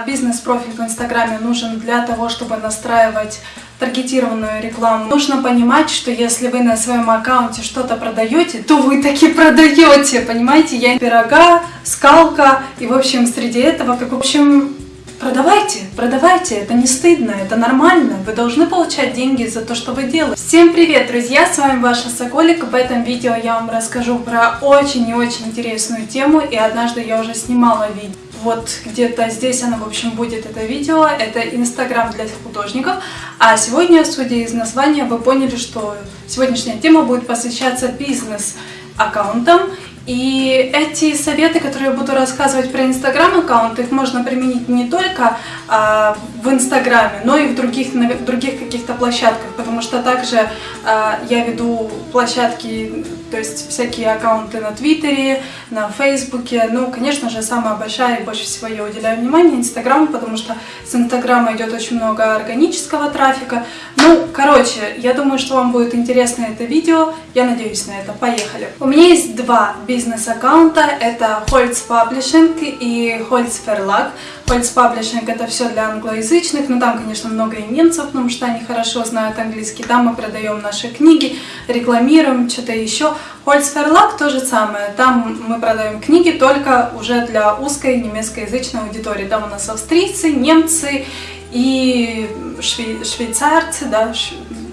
Бизнес-профиль в Инстаграме нужен для того, чтобы настраивать таргетированную рекламу. Нужно понимать, что если вы на своем аккаунте что-то продаете, то вы таки продаете, понимаете? Я пирога, скалка, и в общем среди этого, как в общем, Продавайте, продавайте, это не стыдно, это нормально, вы должны получать деньги за то, что вы делаете. Всем привет, друзья, с вами ваша Соколик, в этом видео я вам расскажу про очень и очень интересную тему, и однажды я уже снимала видео. Вот где-то здесь оно, в общем, будет это видео, это Инстаграм для художников, а сегодня, судя из названия, вы поняли, что сегодняшняя тема будет посвящаться бизнес-аккаунтам. И эти советы, которые я буду рассказывать про Инстаграм-аккаунт, их можно применить не только а, в Инстаграме, но и в других, других каких-то площадках, потому что также а, я веду площадки, то есть всякие аккаунты на Твиттере, на Фейсбуке. Ну, конечно же, самая большая и больше всего я уделяю внимание Инстаграму, потому что с Инстаграма идет очень много органического трафика. Ну, короче, я думаю, что вам будет интересно это видео. Я надеюсь на это. Поехали. У меня есть два бизнес-аккаунта. Это Holz Publishing и Holz Verlag. Holz Publishing это все для англоязычных, но там, конечно, много и немцев, потому что они хорошо знают английский. Там мы продаем наши книги, рекламируем, что-то еще. Holz Verlag то же самое. Там мы продаем книги только уже для узкой немецкоязычной аудитории. Там у нас австрийцы, немцы и швей швейцарцы, да,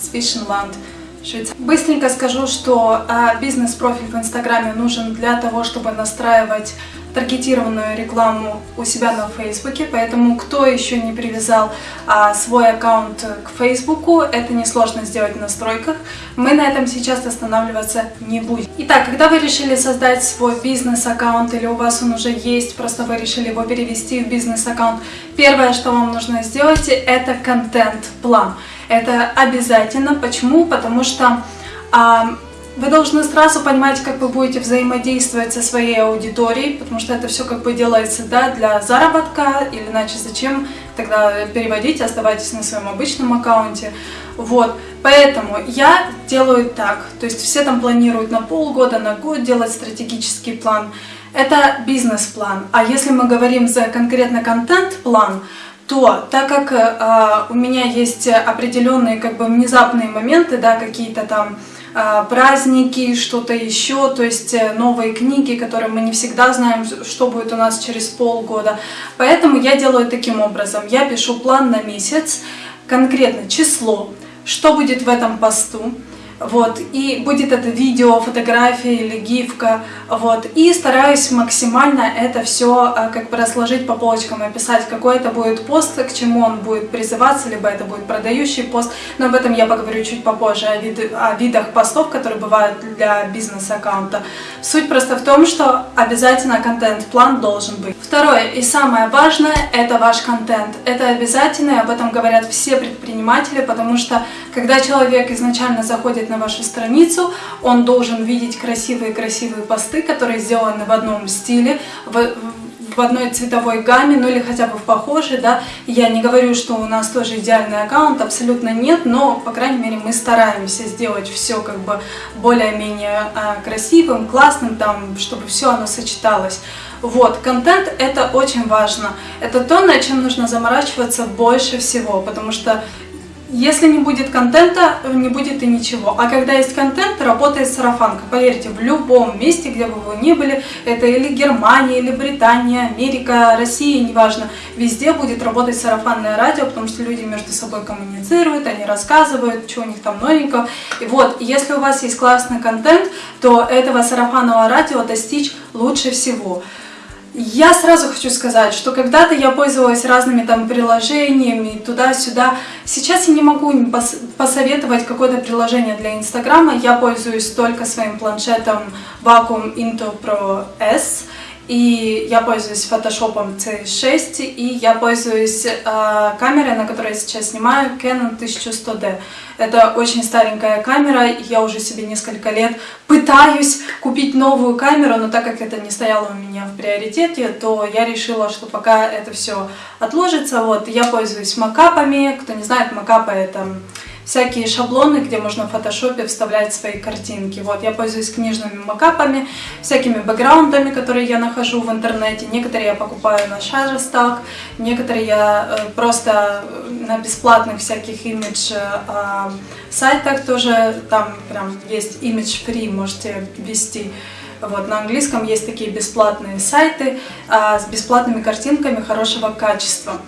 Свишенланд. Быстренько скажу, что а, бизнес-профиль в Инстаграме нужен для того, чтобы настраивать таргетированную рекламу у себя на Фейсбуке, поэтому кто еще не привязал а, свой аккаунт к Фейсбуку, это несложно сделать в настройках. Мы на этом сейчас останавливаться не будем. Итак, когда вы решили создать свой бизнес-аккаунт или у вас он уже есть, просто вы решили его перевести в бизнес-аккаунт, первое, что вам нужно сделать, это контент-план. Это обязательно. Почему? Потому что а, вы должны сразу понимать, как вы будете взаимодействовать со своей аудиторией, потому что это все как бы делается да, для заработка, или иначе зачем тогда переводить, оставайтесь на своем обычном аккаунте. Вот, поэтому я делаю так, то есть все там планируют на полгода, на год делать стратегический план. Это бизнес-план. А если мы говорим за конкретно контент-план, то так как э, у меня есть определенные как бы внезапные моменты, да, какие-то там праздники, что-то еще, то есть э, новые книги, которые мы не всегда знаем, что будет у нас через полгода. Поэтому я делаю таким образом. Я пишу план на месяц, конкретно число, что будет в этом посту, вот, и будет это видео, фотография или гифка, вот, и стараюсь максимально это все а, как бы разложить по полочкам описать, какой это будет пост, к чему он будет призываться, либо это будет продающий пост, но об этом я поговорю чуть попозже, о, вид, о видах постов, которые бывают для бизнес-аккаунта. Суть просто в том, что обязательно контент-план должен быть. Второе и самое важное – это ваш контент. Это обязательно, и об этом говорят все предприниматели, потому что когда человек изначально заходит на вашу страницу, он должен видеть красивые-красивые посты, которые сделаны в одном стиле, в, в одной цветовой гамме, ну или хотя бы в похожей, да. Я не говорю, что у нас тоже идеальный аккаунт, абсолютно нет, но, по крайней мере, мы стараемся сделать все как бы более-менее а, красивым, классным, там, чтобы все оно сочеталось. Вот, контент это очень важно. Это то, над чем нужно заморачиваться больше всего, потому что если не будет контента, не будет и ничего. А когда есть контент, работает сарафанка. Поверьте, в любом месте, где бы вы ни были, это или Германия, или Британия, Америка, Россия, неважно, везде будет работать сарафанное радио, потому что люди между собой коммуницируют, они рассказывают, что у них там новенького. И вот, если у вас есть классный контент, то этого сарафанного радио достичь лучше всего. Я сразу хочу сказать, что когда-то я пользовалась разными там приложениями туда-сюда. Сейчас я не могу посоветовать какое-то приложение для Инстаграма. Я пользуюсь только своим планшетом Vacuum Into Pro S. И я пользуюсь фотошопом C6, и я пользуюсь э, камерой, на которой я сейчас снимаю, Canon 1100D. Это очень старенькая камера, я уже себе несколько лет пытаюсь купить новую камеру, но так как это не стояло у меня в приоритете, то я решила, что пока это все отложится, вот, я пользуюсь макапами. Кто не знает, макапы это всякие шаблоны, где можно в фотошопе вставлять свои картинки. Вот, я пользуюсь книжными макапами, всякими бэкграундами, которые я нахожу в интернете. Некоторые я покупаю на Shutterstock, некоторые я э, просто на бесплатных всяких имидж э, сайтах тоже, там прям есть image free, можете ввести. Вот, на английском есть такие бесплатные сайты а, с бесплатными картинками хорошего качества.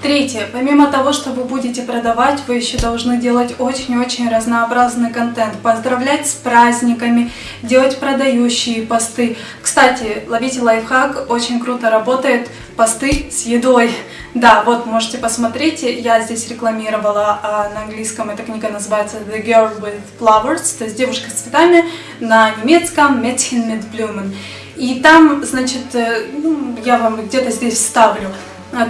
Третье. Помимо того, что вы будете продавать, вы еще должны делать очень-очень разнообразный контент. Поздравлять с праздниками, делать продающие посты. Кстати, ловите лайфхак, очень круто работает посты с едой. Да, вот можете посмотреть, я здесь рекламировала а, на английском, эта книга называется The Girl with Flowers, то есть девушка с цветами, на немецком Mädchen mit Blumen. И там, значит, э, ну, я вам где-то здесь вставлю,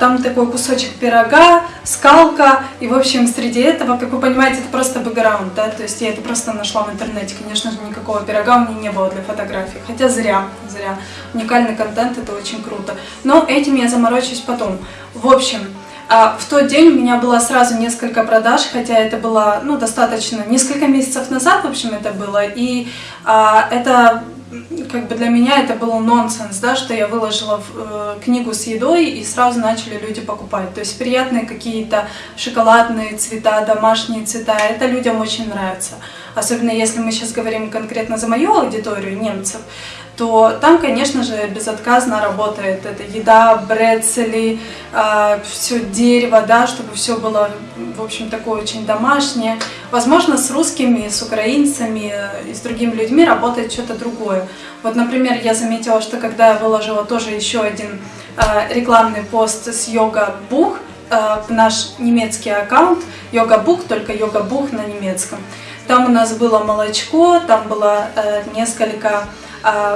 там такой кусочек пирога, скалка, и, в общем, среди этого, как вы понимаете, это просто бэкграунд, да, то есть я это просто нашла в интернете, конечно же, никакого пирога у меня не было для фотографий, хотя зря, зря, уникальный контент, это очень круто, но этим я заморочусь потом. В общем, а, в тот день у меня было сразу несколько продаж, хотя это было, ну, достаточно, несколько месяцев назад, в общем, это было, и а, это как бы для меня это был нонсенс, да, что я выложила э, книгу с едой и сразу начали люди покупать. То есть приятные какие-то шоколадные цвета, домашние цвета, это людям очень нравится. Особенно если мы сейчас говорим конкретно за мою аудиторию, немцев, то там, конечно же, безотказно работает эта еда, брецели, э, а, все дерево, да, чтобы все было, в общем, такое очень домашнее. Возможно, с русскими, с украинцами и с другими людьми работает что-то другое. Вот, например, я заметила, что когда я выложила тоже еще один э, рекламный пост с йога-бух э, наш немецкий аккаунт, йога-бух, только йога-бух на немецком, там у нас было молочко, там было э, несколько а,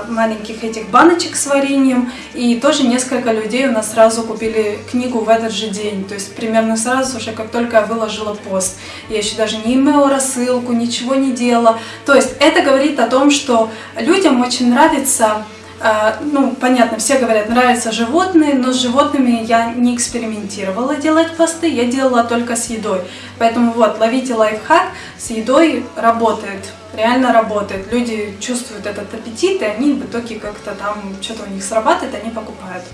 маленьких этих баночек с вареньем. И тоже несколько людей у нас сразу купили книгу в этот же день. То есть примерно сразу уже, как только я выложила пост. Я еще даже не имела рассылку, ничего не делала. То есть это говорит о том, что людям очень нравится а, ну, понятно, все говорят, нравятся животные, но с животными я не экспериментировала делать посты, я делала только с едой. Поэтому вот, ловите лайфхак, с едой работает, реально работает. Люди чувствуют этот аппетит, и они в итоге как-то там, что-то у них срабатывает, они покупают.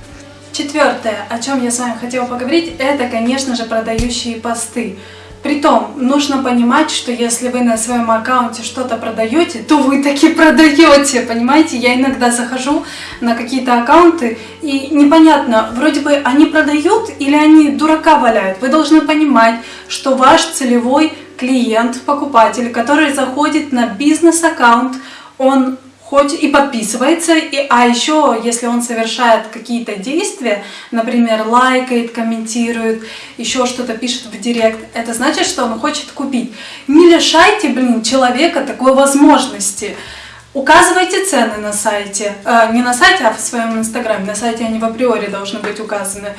Четвертое, о чем я с вами хотела поговорить, это, конечно же, продающие посты. Притом, нужно понимать, что если вы на своем аккаунте что-то продаете, то вы таки продаете, понимаете? Я иногда захожу на какие-то аккаунты, и непонятно, вроде бы они продают или они дурака валяют. Вы должны понимать, что ваш целевой клиент, покупатель, который заходит на бизнес-аккаунт, он хоть и подписывается, и, а еще, если он совершает какие-то действия, например, лайкает, комментирует, еще что-то пишет в директ, это значит, что он хочет купить. Не лишайте, блин, человека такой возможности. Указывайте цены на сайте, э, не на сайте, а в своем инстаграме, на сайте они в априори должны быть указаны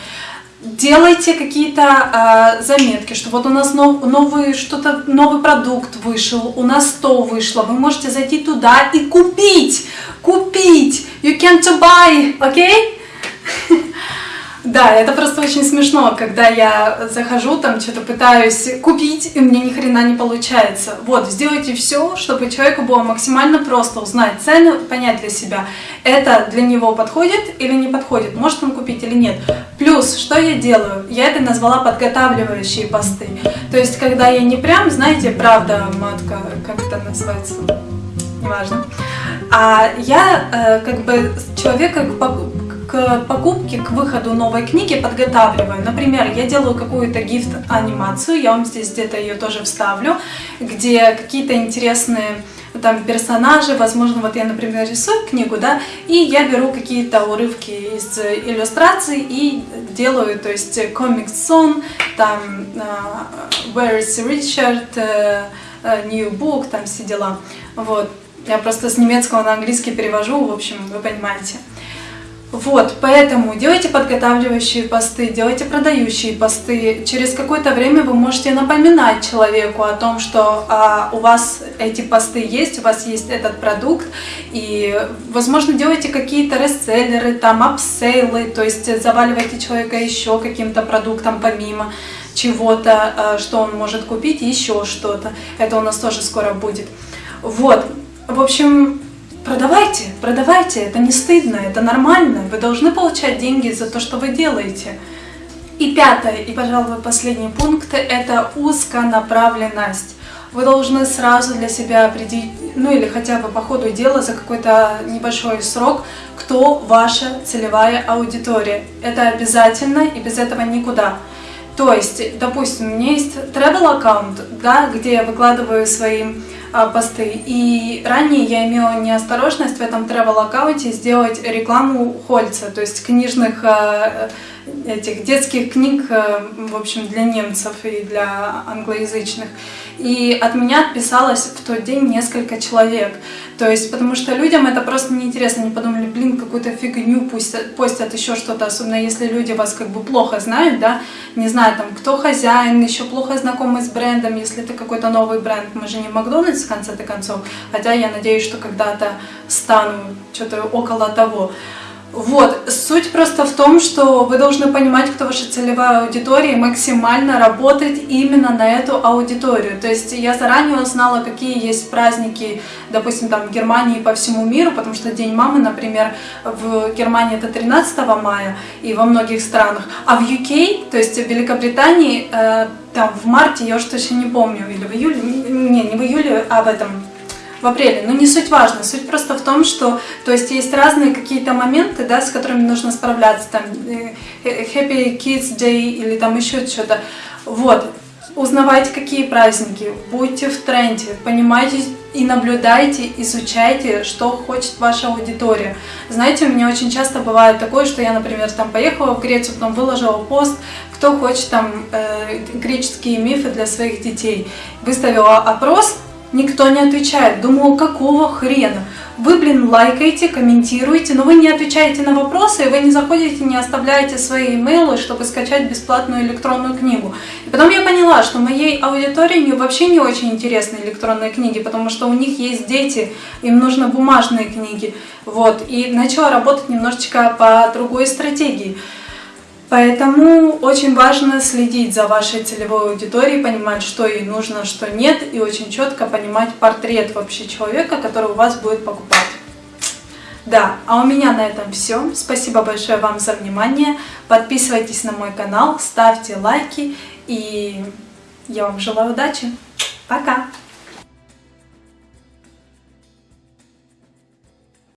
делайте какие-то э, заметки, что вот у нас нов, новый что-то новый продукт вышел, у нас то вышло, вы можете зайти туда и купить, купить, you can to buy, окей? Okay? Да, это просто очень смешно, когда я захожу, там что-то пытаюсь купить, и мне ни хрена не получается. Вот, сделайте все, чтобы человеку было максимально просто узнать цену, понять для себя, это для него подходит или не подходит, может он купить или нет. Плюс, что я делаю? Я это назвала подготавливающие посты. То есть, когда я не прям, знаете, правда, матка, как это называется, неважно, а я э, как бы человека к покупке, к выходу новой книги подготавливаю. Например, я делаю какую-то гифт-анимацию, я вам здесь где-то ее тоже вставлю, где какие-то интересные там персонажи, возможно, вот я, например, рисую книгу, да, и я беру какие-то урывки из иллюстраций и делаю, то есть комикс сон, там uh, Where is Richard, uh, New Book, там все дела, вот. Я просто с немецкого на английский перевожу, в общем, вы понимаете. Вот, поэтому делайте подготавливающие посты, делайте продающие посты. Через какое-то время вы можете напоминать человеку о том, что а, у вас эти посты есть, у вас есть этот продукт, и, возможно, делайте какие-то рестселлеры, там, апсейлы, то есть заваливайте человека еще каким-то продуктом помимо чего-то, а, что он может купить, еще что-то. Это у нас тоже скоро будет. Вот, в общем, Продавайте, продавайте, это не стыдно, это нормально. Вы должны получать деньги за то, что вы делаете. И пятое, и, пожалуй, последний пункт – это узконаправленность. Вы должны сразу для себя определить, ну или хотя бы по ходу дела за какой-то небольшой срок, кто ваша целевая аудитория. Это обязательно, и без этого никуда. То есть, допустим, у меня есть travel аккаунт, да, где я выкладываю свои а, посты. И ранее я имела неосторожность в этом travel аккаунте сделать рекламу Хольца, то есть книжных а, этих детских книг, а, в общем, для немцев и для англоязычных. И от меня отписалось в тот день несколько человек. То есть, потому что людям это просто неинтересно. Они подумали, блин, какую-то фигню пусть постят еще что-то, особенно если люди вас как бы плохо знают, да, не знаю, там, кто хозяин, еще плохо знакомы с брендом, если это какой-то новый бренд. Мы же не Макдональдс в конце-то концов, хотя я надеюсь, что когда-то стану что-то около того. Вот, суть просто в том, что вы должны понимать, кто ваша целевая аудитория, и максимально работать именно на эту аудиторию. То есть я заранее узнала, какие есть праздники, допустим, там в Германии и по всему миру, потому что День мамы, например, в Германии это 13 мая и во многих странах, а в UK, то есть в Великобритании, э, там в марте, я уж точно не помню, или в июле, не, не в июле, а в этом в апреле. Но не суть важно. Суть просто в том, что то есть есть разные какие-то моменты, да, с которыми нужно справляться. Там э, э, Happy Kids Day или там еще что-то. Вот. Узнавайте, какие праздники, будьте в тренде, понимайте и наблюдайте, изучайте, что хочет ваша аудитория. Знаете, у меня очень часто бывает такое, что я, например, там поехала в Грецию, потом выложила пост, кто хочет там э, греческие мифы для своих детей. Выставила опрос, Никто не отвечает. Думаю, какого хрена? Вы, блин, лайкаете, комментируете, но вы не отвечаете на вопросы, и вы не заходите, не оставляете свои имейлы, чтобы скачать бесплатную электронную книгу. И потом я поняла, что моей аудитории вообще не очень интересны электронные книги, потому что у них есть дети, им нужны бумажные книги. Вот. И начала работать немножечко по другой стратегии. Поэтому очень важно следить за вашей целевой аудиторией, понимать, что ей нужно, что нет, и очень четко понимать портрет вообще человека, который у вас будет покупать. Да, а у меня на этом все. Спасибо большое вам за внимание. Подписывайтесь на мой канал, ставьте лайки, и я вам желаю удачи. Пока!